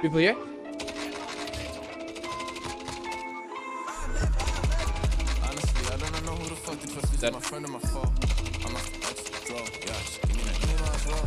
People here? Honestly, I don't know who the fuck to trust. Is That- my friend or my foe? I'm a extra, yeah. Give me that name as well.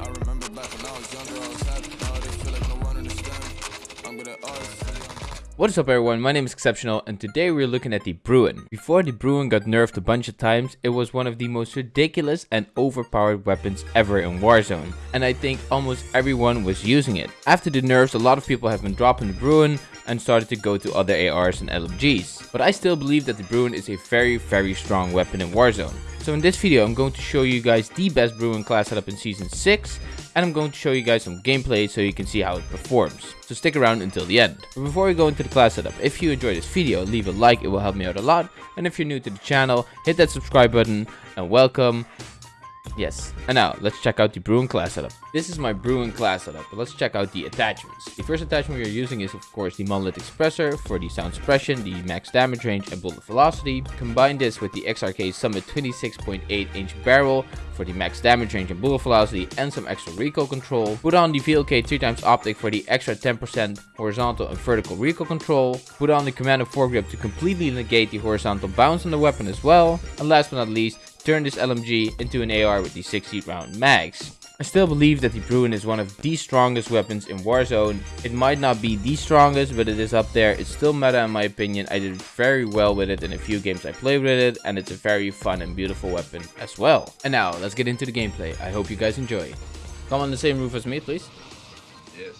I remember back when I was younger, I was happy. Now they feel like no one understands. I'm good at artists. What is up everyone, my name is Exceptional and today we're looking at the Bruin. Before the Bruin got nerfed a bunch of times, it was one of the most ridiculous and overpowered weapons ever in Warzone. And I think almost everyone was using it. After the nerfs, a lot of people have been dropping the Bruin and started to go to other ARs and LMGs. But I still believe that the Bruin is a very very strong weapon in Warzone. So in this video I'm going to show you guys the best Bruin class setup in Season 6 and I'm going to show you guys some gameplay so you can see how it performs. So stick around until the end. But before we go into the class setup, if you enjoyed this video, leave a like, it will help me out a lot. And if you're new to the channel, hit that subscribe button and welcome. Yes, and now let's check out the Bruin class setup. This is my Bruin class setup, but let's check out the attachments. The first attachment we are using is of course the Monolith Suppressor for the sound suppression, the max damage range and bullet velocity. Combine this with the XRK Summit 26.8 inch barrel for the max damage range and bullet velocity and some extra recoil control. Put on the VLK 3x optic for the extra 10% horizontal and vertical recoil control. Put on the Commando foregrip to completely negate the horizontal bounce on the weapon as well. And last but not least, turn this LMG into an AR with the 60 round mags. I still believe that the Bruin is one of the strongest weapons in Warzone. It might not be the strongest, but it is up there. It's still meta in my opinion. I did very well with it in a few games I played with it, and it's a very fun and beautiful weapon as well. And now, let's get into the gameplay. I hope you guys enjoy. Come on the same roof as me, please. Yes.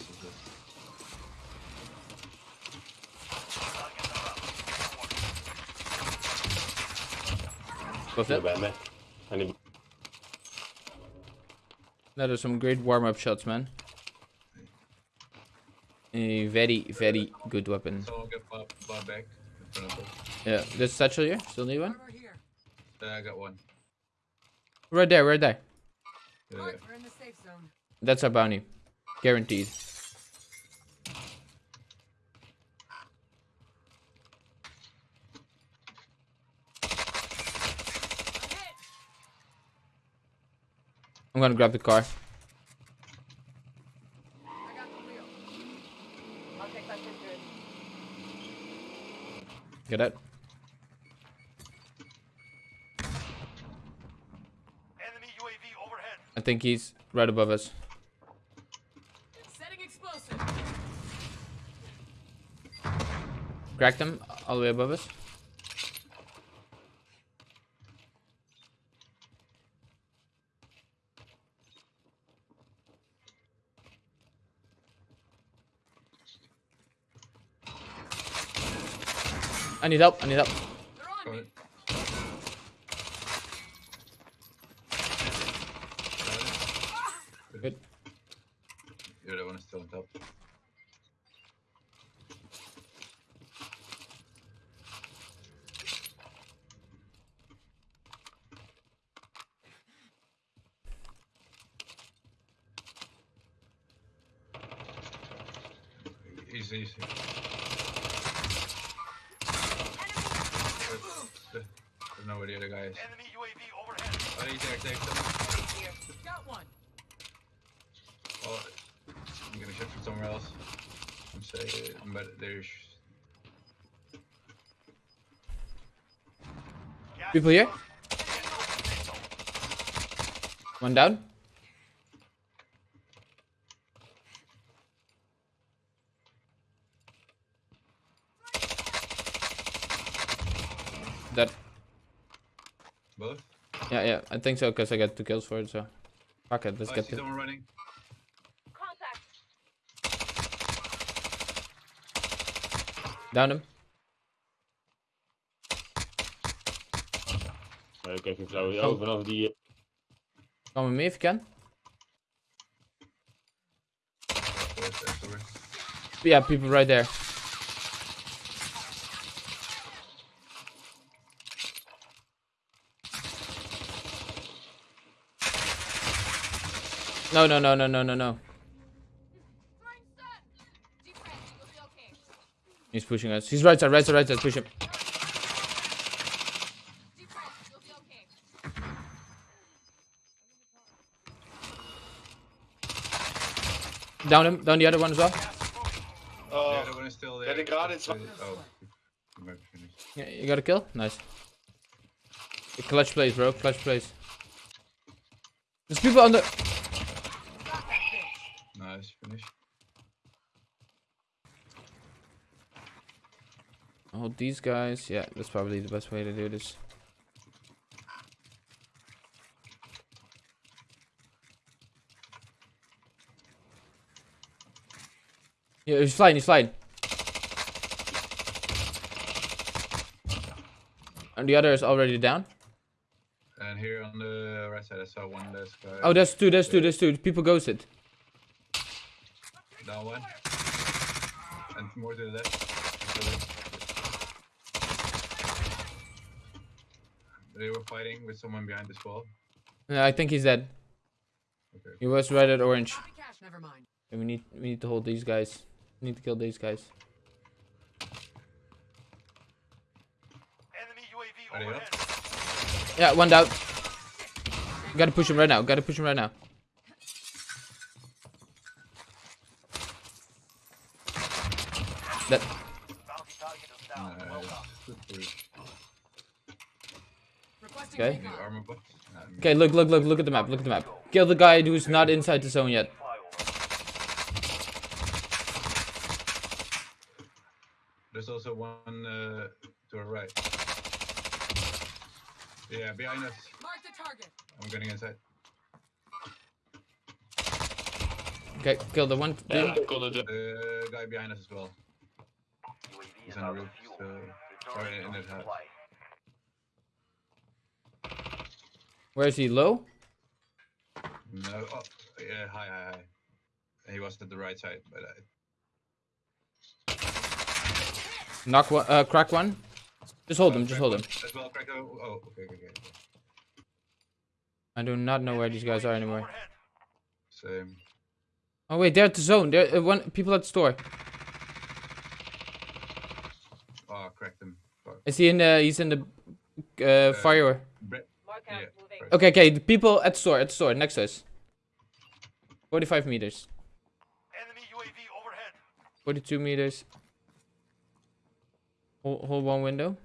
What's Not that? bad, man. I need That are some great warm-up shots, man. A very, very good weapon. So I'll get Bob, Bob back in front of us. Yeah, there's satchel here. Still need one? Uh, I got one. Right there, right there. Yeah, we're in the safe zone. That's our bounty. Guaranteed. I'm gonna grab the car. I the wheel. I'll take that. Get it? Enemy UAV overhead. I think he's right above us. Setting explosive. Cracked him all the way above us. I need help. I need help. Good. Yeah, that one is still on top. Easy, easy. There's there's no where the other guy is. Enemy UAV overhead. Oh, he's there, take them. Got one. Oh, I'm gonna shift from somewhere else. I'm saying, but there's. People here? One down. That Both? Yeah yeah I think so because I got two kills for it so fuck it let's oh, get see the someone running. Contact. down him Uh, Kijk even zo. Oh, vanaf die... come with me if you can Where's that somewhere? yeah people right there no no no no no no no Throwing stun. Deep breath. You'll be okay. he's pushing us he's right side right side right side push him Deep breath. You'll be okay. Down him. Down the other one as well. Oh, the other one is still there. the guard is- Oh, he might be finished. Yeah, you got a kill? Nice. Clutch plays, bro. Clutch plays. There's people on the. Nice, finish. Oh, these guys. Yeah, that's probably the best way to do this. Yeah, he's flying, he's flying. And the other is already down. And here on the right side, I saw one guy. Oh, there's two, there's two, there's two. People ghosted. Down one. And more to the left. To the left. They were fighting with someone behind this wall. Yeah, I think he's dead. Okay. He was right at orange. Never mind. And we need we need to hold these guys. We need to kill these guys. Enemy UAV Are they overhead. Yeah, one down. Gotta push him right now. Gotta push him right now. That Bounty target is down. Well Nice. done. Good push. Requesting Okay. Need recon. armor box. Nah, me- okay. Look, look, look, look at the map. Look at the map. Kill the guy who's not inside the zone yet. There's also one uh, to our right. Yeah, behind us. Mark the target. I'm getting inside. Okay, kill the one. Yeah, dude. call it. uh, The guy behind us as well. He's on the roof, so- Sorry, in to that house. Where is he? Low? No, oh, yeah, hi, hi, hi. He was at the right side, but I, Knock one. Uh, crack one. Just hold him. Just hold him. As well, crack, Oh, oh, okay, okay, okay. okay. I do not know where these guys are anymore. Same. Oh wait, they're at the zone. They're uh, one people at the store. Oh, cracked him. Fuck. Is he in the? He's in the uh, fire. Bre- yeah. Right. Okay, okay. The people at the store. At the store next to us. Forty-five meters. Enemy UAV overhead. Forty-two meters. Hold, hold one window.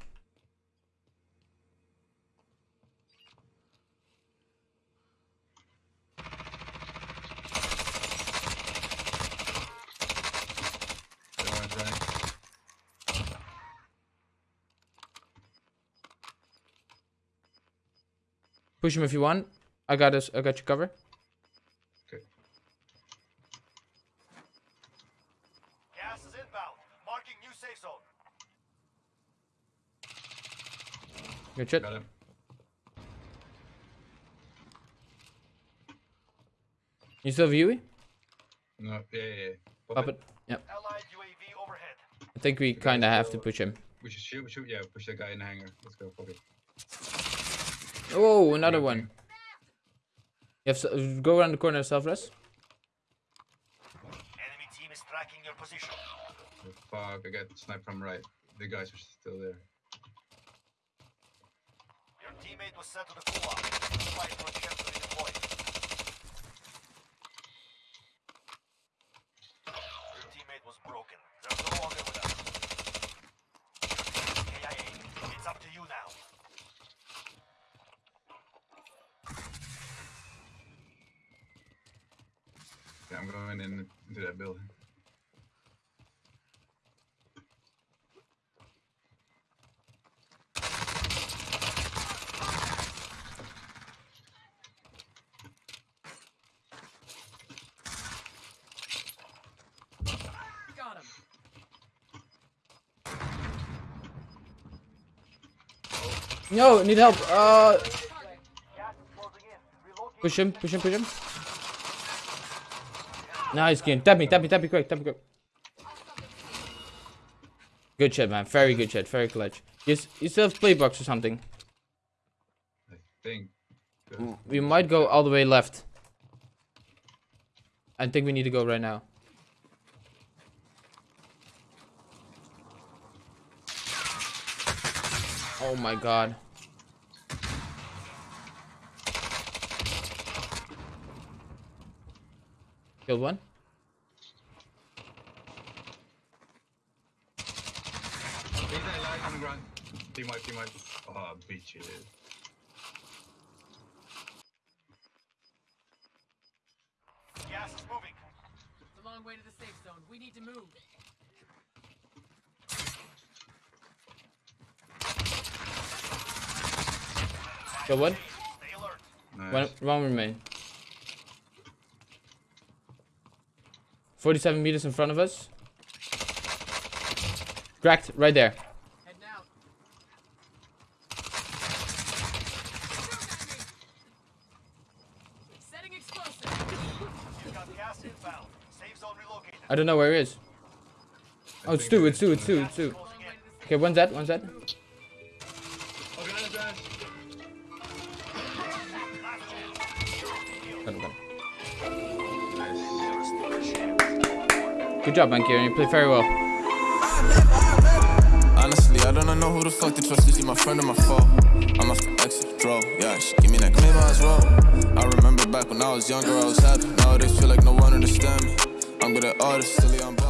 The one's running. Push him if you want. I got us. I got you cover. Okay. Gas is inbound. Marking new safe zone. Good shit. Got him. You still have Yui? No, yeah, yeah, yeah. Pop Pop it. Yep. Allied UAV overhead. I think we kind of have to push him. We should shoot, shoot, yeah, push that guy in the hangar. Let's go, fuck it. Oh, another one. You have s- go around the corner, self rest. Enemy team is tracking your position. Oh, fuck, I got sniped from right. The guys are still there. Your teammate was sent to the gulag. Fight for a chance to redeploy. Your teammate was broken. They're no longer with us. KIA, it's up to you now. Yeah, I'm going in into that building. Got him. No, need help. Uh, Gas is closing in. Relocate. push him, push him, push him. Nice game. Tap me, tap me, tap me quick, tap me quick. Good shit, man. Very good shit. Very clutch. You, you still have playbox or something? I think. We might go all the way left. I think we need to go right now. Oh my god. Killed one. Team wipe, team wipe. Oh, bitches. Gas is moving. It's a long way to the safe zone. We need to move. One. Alert. One, one remain. 47 meters in front of us. Cracked, right there. I don't know where he is. Oh, it's two, it's two, it's two, it's two. Okay, one's dead, one's dead. Good job, man, Kieran. You played very well. Honestly, I don't know who the fuck to trust. Is he my friend or my foe? I'm the exit, draw. Yeah, she give me that claim as well. I remember back when I was younger, I was happy. Nowadays, feel like no one understand me. I'm good at artists, silly, I'm.